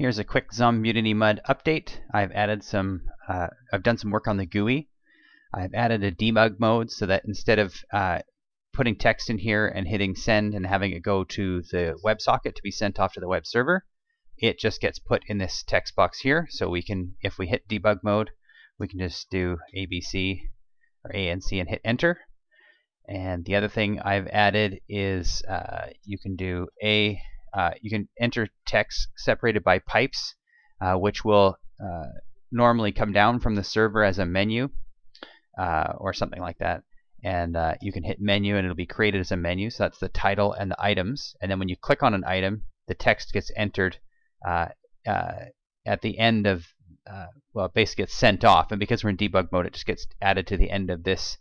Here's a quick Zombudity Mud update. I've added some, uh, I've done some work on the GUI. I've added a debug mode so that instead of uh, putting text in here and hitting send and having it go to the WebSocket to be sent off to the web server, it just gets put in this text box here. So we can, if we hit debug mode, we can just do ABC or ANC and hit enter. And the other thing I've added is uh, you can do A uh, you can enter text separated by pipes, uh, which will uh, normally come down from the server as a menu uh, or something like that. And uh, you can hit menu and it'll be created as a menu. So that's the title and the items. And then when you click on an item, the text gets entered at the end of, well, it basically gets sent off. And because we're in debug mode, it just gets added to the end of this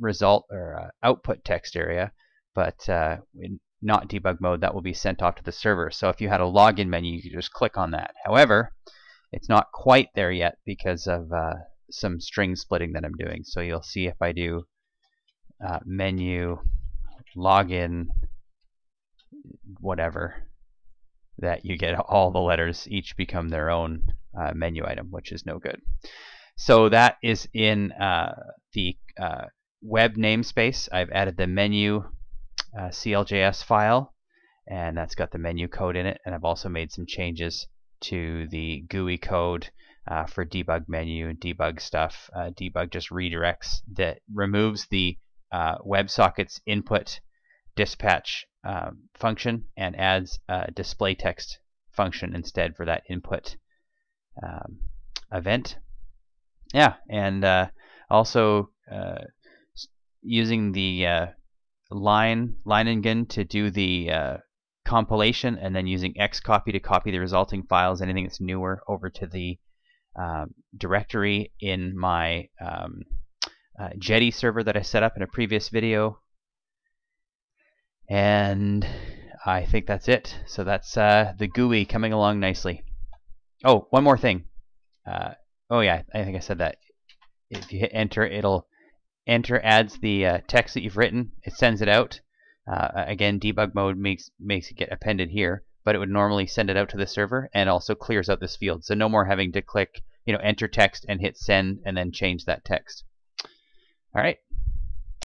result or output text area. But in, not debug mode, that will be sent off to the server. So if you had a login menu, you could just click on that. However, it's not quite there yet because of uh, some string splitting that I'm doing. So you'll see if I do uh, menu, login, whatever, that you get all the letters each become their own uh, menu item, which is no good. So that is in uh, the uh, web namespace. I've added the menu uh, CLJS file and that's got the menu code in it and I've also made some changes to the GUI code uh, for debug menu and debug stuff. Uh, debug just redirects that removes the uh, WebSocket's input dispatch um, function and adds a display text function instead for that input um, event. Yeah, and uh, also uh, using the uh, line Leiningen to do the uh, compilation and then using xcopy to copy the resulting files, anything that's newer, over to the um, directory in my um, uh, Jetty server that I set up in a previous video. And I think that's it. So that's uh, the GUI coming along nicely. Oh, one more thing. Uh, oh yeah, I think I said that. If you hit enter, it'll enter adds the uh, text that you've written. It sends it out. Uh, again, debug mode makes makes it get appended here, but it would normally send it out to the server and also clears out this field. So no more having to click, you know, enter text and hit send and then change that text. All right.